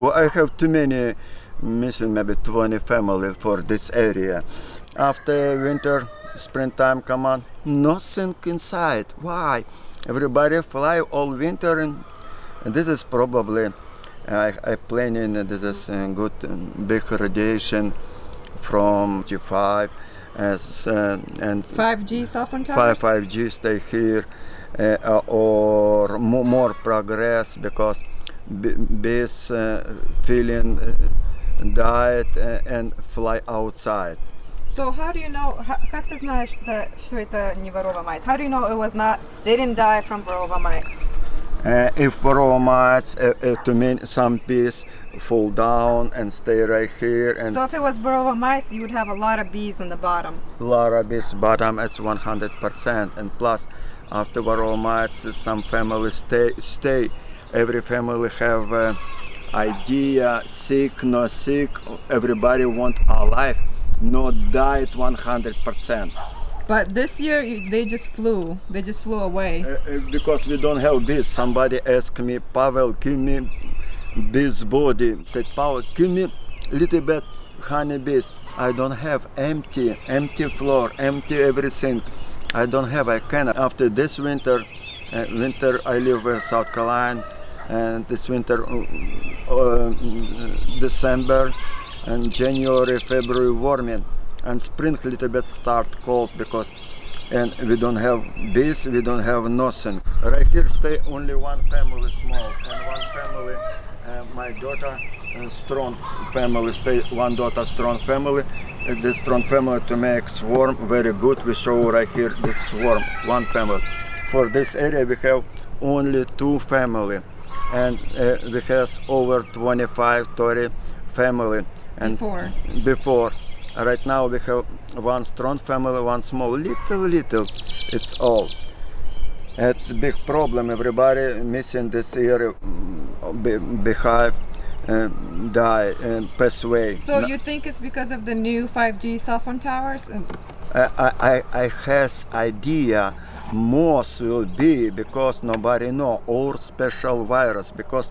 Well, I have too many missing, maybe 20 family for this area. After winter, springtime come on, nothing inside. Why? Everybody fly all winter and, and this is probably, I, I planning this is a good big radiation from G5 as, uh, and 5G cell phone five towers? 5G stay here uh, or mo- more progress because bees uh, feeling uh, diet uh, and fly outside. So how do you know, ха- как ты знаешь, да, что это не varroa mites? How do you know it was not, they didn't die from varroa mites? Uh, if varroa mites, uh, uh, to mean some bees fall down and stay right here and So if it was varroa mites, you would have a lot of bees in the bottom. Lara bees bottom it's 100% and plus after varroa mites some families stay stay every family have uh, idea sick no sick everybody want alive not died 100% But this year, they just flew. They just flew away. Uh, uh, because we don't have bees somebody asked me Pavel give me bees body. Said Pavel give me little bit honey bees. I don't have empty empty floor empty everything. I don't have I can after this winter uh, winter I live in South Carolina and this winter uh, uh, December and January February warming and spring a little bit start cold because and we don't have bees, we don't have nothing. Right here stay only one family small and one family, uh, my daughter uh, strong family stay one daughter strong family. Uh, this strong family to make swarm very good. We show right here this swarm one family. For this area we have only two family and uh, we have over 25 30 family and Before. before. Right now we have one strong family, one small, little, little. It's all. It's a big problem. Everybody missing this area, mm, be- behive, uh, die, and pass away. So No- you think it's because of the new 5G cell phone towers? I, I I has idea most will be because nobody know or special virus because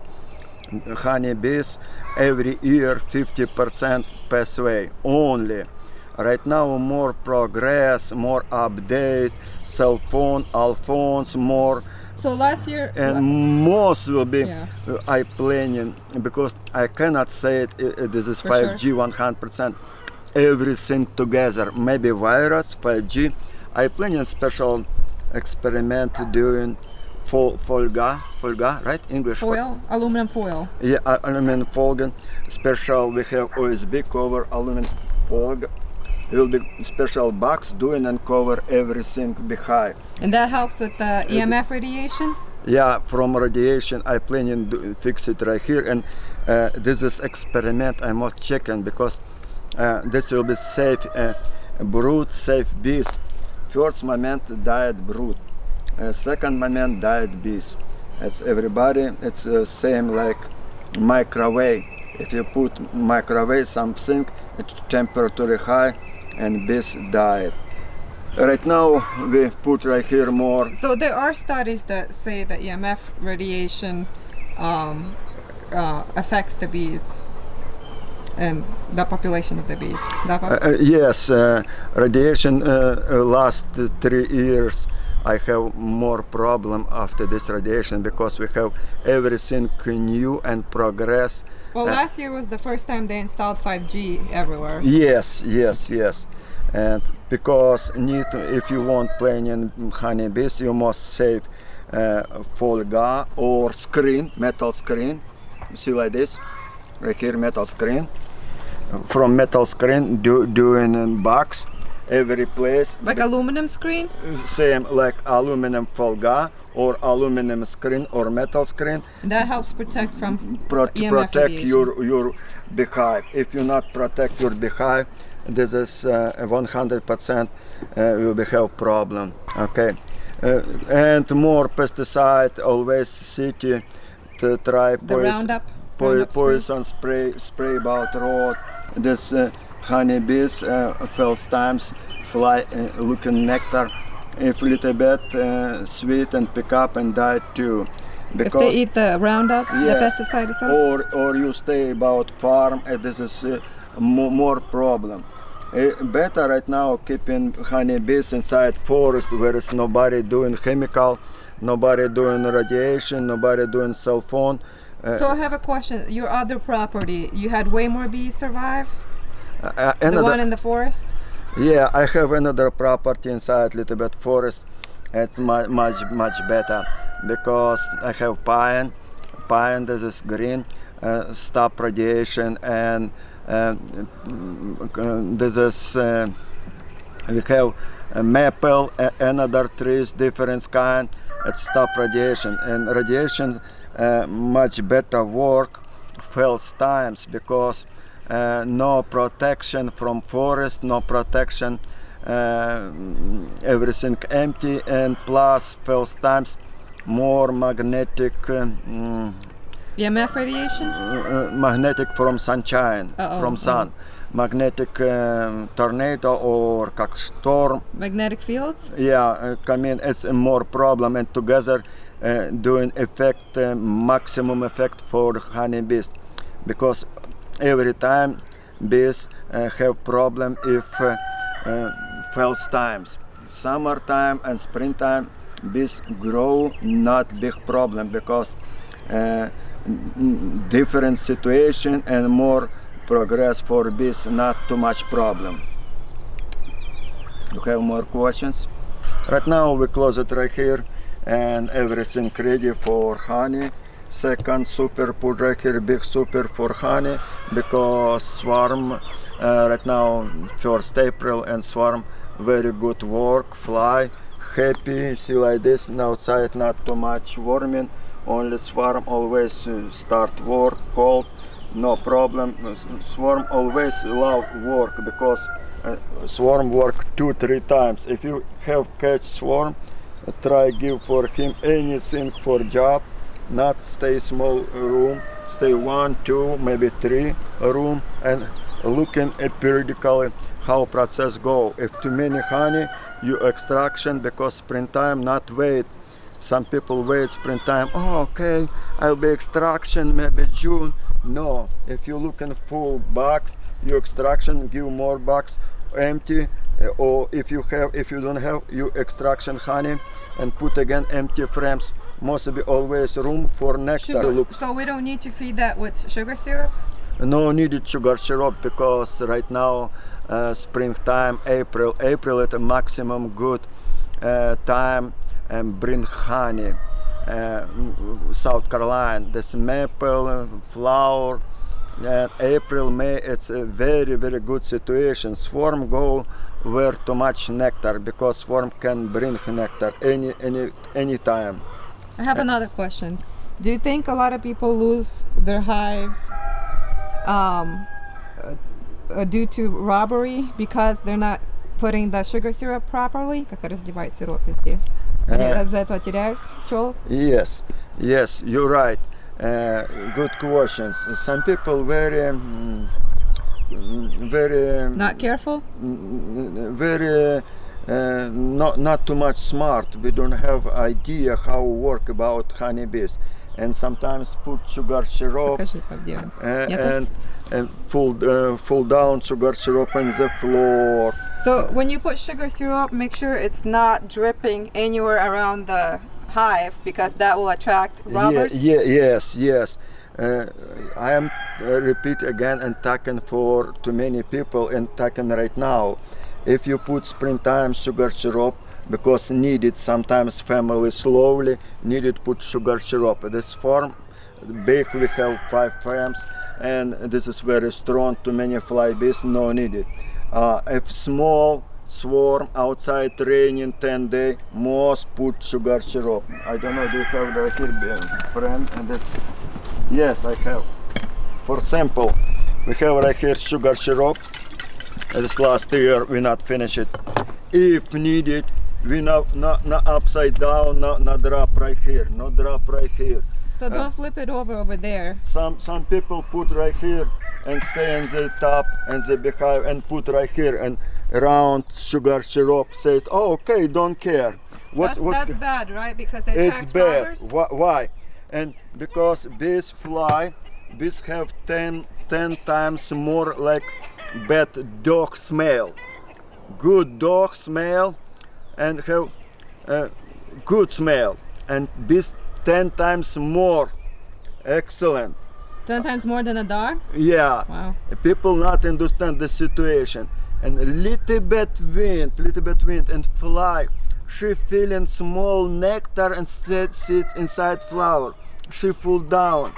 honeybees every year 50% pass away only right now more progress more update cell phone all phones more so last year, and most will be Yeah. uh, I planning because I cannot say it. uh, uh, this is For 5G 100%. Everything together, maybe virus 5G. I planning special experiment doing fol- folga, folga, right? English. foil, aluminum foil. yeah, aluminum foil. Special. We have OSB cover aluminum foil. Will be special box doing and cover everything behind. And that helps with the EMF radiation? Yeah, from radiation, I planning to fix it right here, and uh, this is experiment I must check in because uh, this will be safe uh, brood, safe bees. First moment diet brood, uh, second moment diet bees. It's everybody. It's uh, same like microwave. If you put microwave something, it's temperature high, and bees diet. Right now we put right here more So there are studies that say that EMF radiation um, uh, affects the bees and the population of the bees. The Uh, uh, yes, uh, radiation last three years. I have more problem after this radiation because we have everything new and progress. well, last year was the first time they installed 5G everywhere. Yes, yes, yes, and because need to- if you want planning honeybees, you must save uh, folga or screen, metal screen. See like this, right here, metal screen. From metal screen, do doing in box, every place. Like aluminum screen? same like aluminum folga or aluminum screen or metal screen That helps protect from pro- EMF protect radiation. your your beehive if you not protect your beehive this is uh, 100% uh, will be have problem okay uh, and more pesticide always city to try the poison- Roundup. po- Roundup spray. poison spray spray about road this uh, honeybees uh, first times fly uh, looking nectar if little bit uh, sweet and pick up and die too. If they eat the Roundup, the pesticide itself. or or you stay about farm and this is uh, more problem. Uh, better right now keeping honeybees inside forest where is nobody doing chemical nobody doing radiation nobody doing cell phone so I have a question. Your other property, you had way more bees survive. uh, The one in the forest. yeah i have another property inside little bit forest it's mu- much much better because i have pine pine this is green uh, stop radiation and uh, this is uh, we have maple another trees different kind it stop radiation and radiation uh, uh, much better work first times because uh, no protection from forest, no protection uh, everything empty and plus first times more magnetic uh, mm, um, EMF radiation? Uh, magnetic from sunshine, uh -oh, from sun. -oh. Magnetic um, tornado or storm. Magnetic fields? Yeah, I mean it's a more problem and together uh, doing effect uh, maximum effect for honeybees because every time bees uh, have problem if uh, uh, false times. Summertime and springtime bees grow not big problem because uh, different situation and more progress for bees not too much problem. You have more questions? Right now we close it right here and everything ready for honey. Second super put big super for honey because swarm uh, right now first April and swarm very good work, fly, happy, see like this outside not too much warming, only swarm always uh, start work cold, no problem. Swarm always love work because uh, swarm work two three times if you have catch swarm try give for him anything for job. Not stay small room. Stay one two maybe three room and looking at periodically how process go. If too many honey you extraction because springtime not wait. Some people wait springtime oh okay i'll be extraction maybe june. No if you looking full box you extraction give more box empty or if you have if you don't have you extraction honey and put again empty frames must be always room for nectar Sugar. look So we don't need to feed that with sugar syrup. no needed sugar syrup because right now uh, springtime april april at a maximum good uh, time and bring honey uh, south carolina this maple flower and april may it's a very very good situation swarm go where too much nectar because swarm can bring nectar any any any time I have another question. Do you think a lot of people lose their hives um, uh, uh, due to robbery because they're not putting the sugar syrup properly? Как разливать сироп везде? Они Э. из-за этого теряют пчел? Yes, yes, you're right. Uh, good questions. Some people very mm, mm, very mm, not careful? very uh, not not too much smart. We don't have idea how work about honeybees. And sometimes put sugar syrup uh, and, and full uh, full down sugar syrup on the floor. So when you put sugar syrup make sure it's not dripping anywhere around the hive because that will attract robbers. Yeah, yeah, yes, yes. Uh, I am uh, repeat again and talking for too many people and talking right now. If you put springtime sugar syrup because needed sometimes family slowly needed put sugar syrup. This form big we have five frames and this is very strong too many fly bees no needed. Uh, if small swarm outside raining 10 day most put sugar syrup. I don't know do you have the here friend and this? Yes i have. For sample we have right here sugar syrup. This last year we not finish it. If needed we not not, not upside down not, not drop right here not drop right here. So don't flip it over over there. some some people put right here and stay in the top and the behind and put right here and round sugar syrup said oh okay don't care what that's, what's that's bad, right? Because it's bad robbers. Why- and because bees fly, bees have 10, 10 times more like bad dog smell. Good dog smell and have uh, good smell and bees 10 times more excellent. Ten times more than a dog. Yeah. Wow. People not understand the situation. And a little bit wind, little bit wind and fly. She feeling small nectar and sit, sits inside flower. She fall down.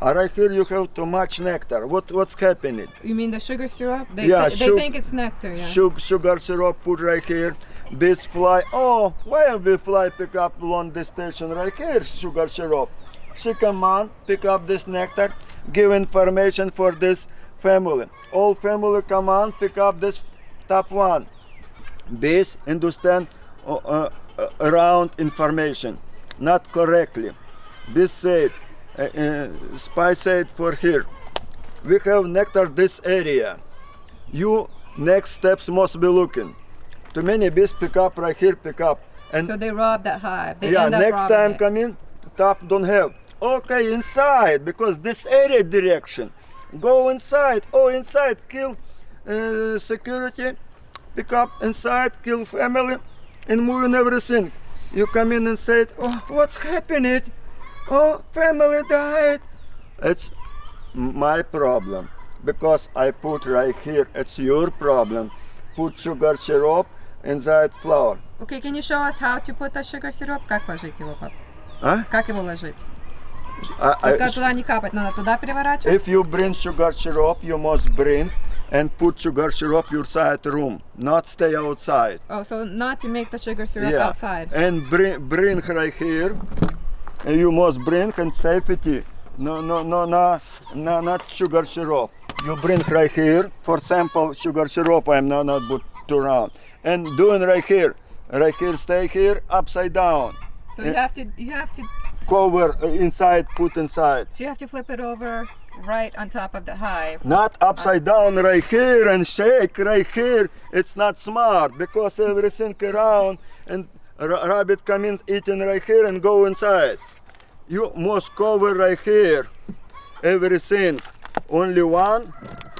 Uh, right here you have too much nectar. What what's happening? You mean the sugar syrup? They, Yeah, they, they think it's nectar. Yeah. Sugar, sugar syrup put right here. Bees fly. Oh, why we fly pick up along this station right here? Sugar syrup. She come on, pick up this nectar, give information for this family. All family come on, pick up this top one. Bees understand uh, uh, uh, around information, not correctly. Bees said, uh, uh, spy said for here. We have nectar this area you next steps must be looking. Too many bees pick up right here, pick up. And So they rob that hive. They yeah, next time it. come in, top don't have. Okay, inside, because this area direction. Go inside, oh inside, kill uh, security, pick up inside, kill family, and moving everything. You come in and say, oh, what's happening? Oh, family died. It's my problem because I put right here. It's your problem. Put sugar syrup inside flour. Okay, can you show us how to put the sugar syrup? Как ложить его, пап? А? Как его ложить? I- Ты I- сказал, туда не капать, надо туда переворачивать? if you bring sugar syrup, you must bring and put sugar syrup your side room, not stay outside. Oh, so not to make the sugar syrup yeah, outside. and bring bring right here. And you must bring and safety. No, no, no, no, no, not sugar syrup. You bring right here. For example, sugar syrup. I'm not not put around. And doing right here, right here, stay here, upside down. So you have to you have to Cover uh, inside, put inside. so you have to flip it over right on top of the hive. Not upside down right here and shake right here. It's not smart because everything around and rabbit come in eating right here and go inside. You must cover right here everything. Only one,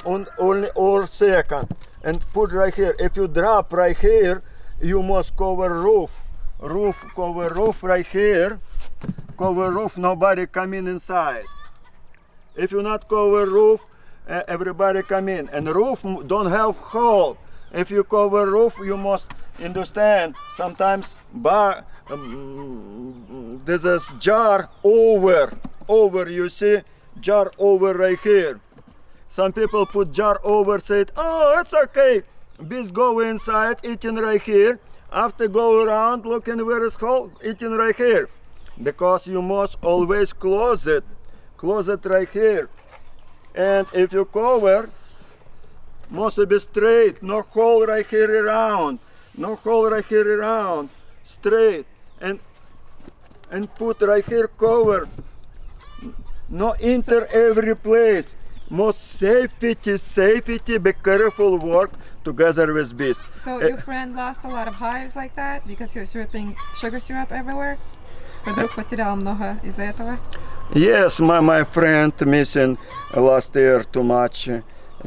on, only or second, and put right here. If you drop right here, you must cover roof, roof cover roof right here. Cover roof. Nobody come in inside. If you not cover roof, uh, everybody come in. And roof don't have hole. If you cover roof, you must understand. Sometimes bar, um, a jar over, over. You see, jar over right here. Some people put jar over, said, oh, it's okay. Bees go inside, eating right here. After go around, looking where is hole, eating right here. Because you must always close it. Close it right here. And if you cover, must be straight, no hole right here around, no hole right here around, straight, and and put right here cover. No enter every place. Most safety, safety, be careful work together with bees. So Eh, your friend lost a lot of hives like that because he was dripping sugar syrup everywhere? Вдруг потерял много из-за этого? Yes, my, my friend missing last year too much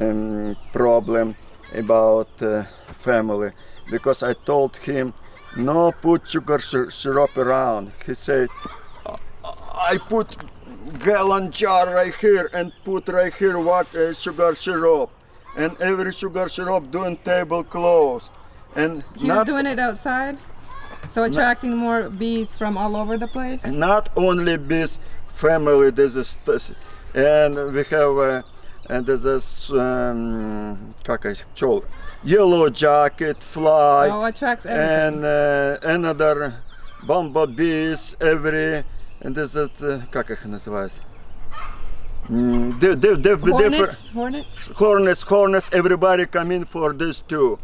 um, problem about uh, family because I told him no put sugar sy- syrup around. He said I put gallon jar right here and put right here what uh, sugar syrup and every sugar syrup doing table clothes and He not was doing it outside? So attracting more bees from all over the place? not only bees family there's a st- and we have uh, and there's this um, как их, пчел, yellow jacket fly Oh, attracts everything. and uh, another bumblebees every and there's a uh, как их называют Mm, di- di- di- different Hornets? Hornets? hornets, hornets, everybody come in for this too.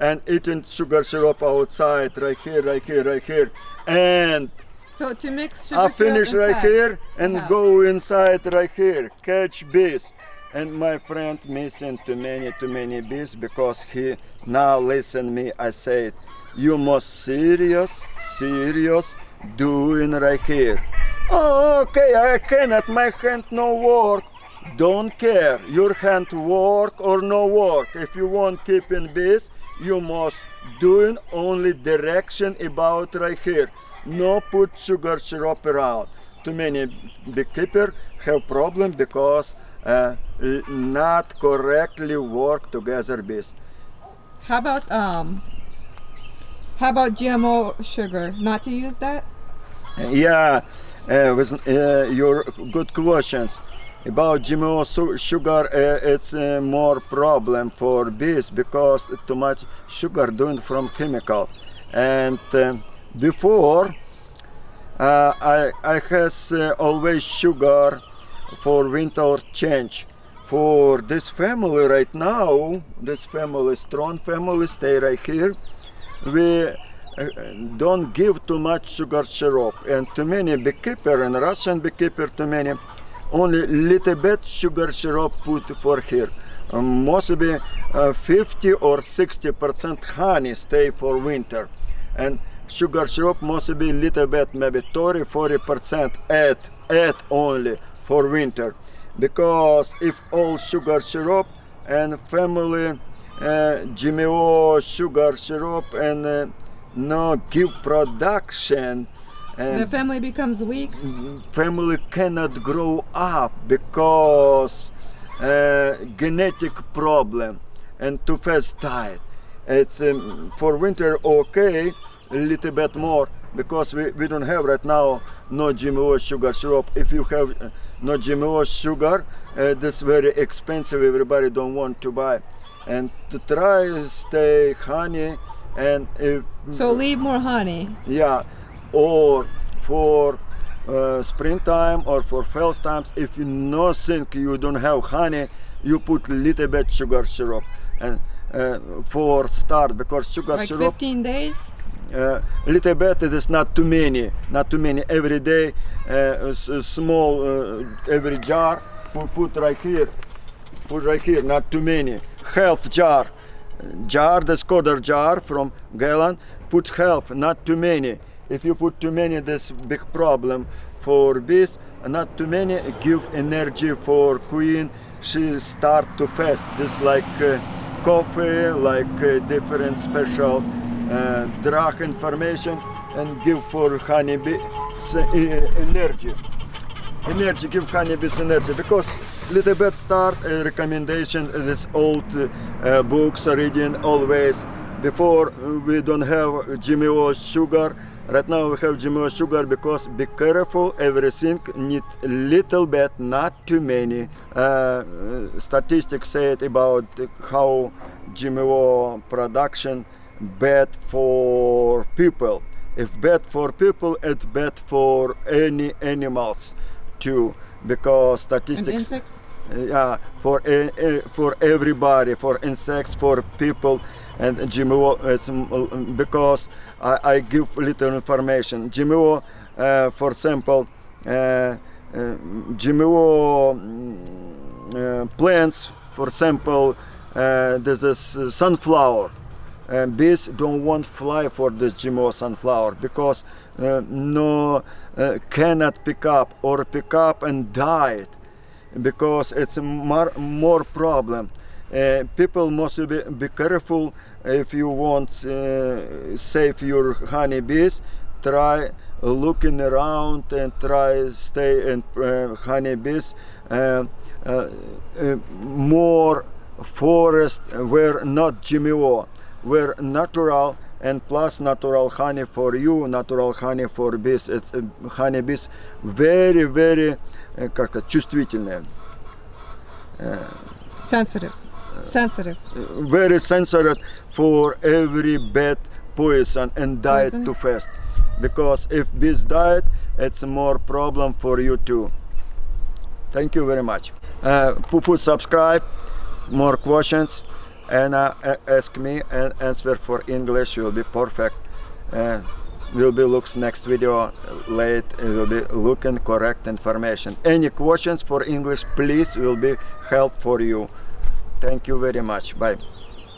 And eating sugar syrup outside, right here, right here, right here. And So to mix sugar I syrup finish right here and house. go inside right here, catch bees. And my friend missing too many, too many bees because he now listen me. I said, you must serious, serious doing right here. Oh, okay, I cannot. My hand no work. Don't care. Your hand work or no work. If you want keeping bees, you must doing only direction about right here. No put sugar syrup around. Too many beekeeper have problem because uh, not correctly work together bees. How about um? How about GMO sugar? Not to use that. Yeah, uh, with uh, your good questions about GMO su- sugar. Uh, it's uh, more problem for bees because too much sugar doing from chemical. And uh, before, uh, I I has always sugar for winter change. For this family right now, this family, strong family, stay right here we don't give too much sugar syrup and too many beekeeper and Russian beekeeper too many only little bit sugar syrup put for here. Um, mostly uh, 50 or 60 percent honey stay for winter. And sugar syrup must be little bit maybe 30 40 percent add add only for winter. Because if all sugar syrup and family uh, GMO sugar syrup and uh, no give production The family becomes weak. family cannot grow up because uh, genetic problem and too fast diet. It's um, for winter okay, a little bit more because we, we don't have right now no GMO sugar syrup. If you have uh, no GMO sugar, uh, this very expensive. Everybody don't want to buy, and to try stay honey and if So leave more honey. yeah or for uh, springtime or for fall times if you no think you don't have honey you put little bit sugar syrup and uh, for start because sugar Like syrup 15 days. uh, little bit it is not too many not too many. Every day uh, a a small uh, every jar put, put right here put right here not too many. Half jar jar the Skoda jar from gallon put half not too many if you put too many this big problem for bees not too many give energy for queen. She start to fast. This like uh, coffee like uh, different special uh, drug information and give for honeybee uh, energy. Energy give honeybees energy because little bit start recommendation this old uh, books reading always. Before uh, we don't have GMO sugar right now we have GMO sugar because be careful everything need little bit not too many. Uh, uh, statistics say it about how GMO production bad for people. If bad for people it's bad for any animals too because statistics yeah for e- for everybody for insects for people. And GMO it's because I, I give little information GMO uh, for example uh, uh, GMO mm, uh, plants for example uh, this uh, sunflower and bees don't want fly for this GMO sunflower because uh, no uh, cannot pick up or pick up and die because it's more, more problem. Uh, people must be, be careful if you want uh, save your honeybees. Try looking around and try stay in uh, honeybees. Uh, uh, uh, more forest where not GMO, where natural and plus natural honey for you, natural honey for bees. It's uh, honeybees very very э, как-то чувствительные, Sensitive. Sensitive. very sensitive for every bad poison and diet Poison? too fast. Because if bees diet, it's more problem for you too. Thank you very much. Uh, pu- put subscribe, more questions, and uh, ask me and answer for English will be perfect. Uh, will be looks next video late. It will be looking correct information. Any questions for English, please will be help for you. Thank you very much. Bye.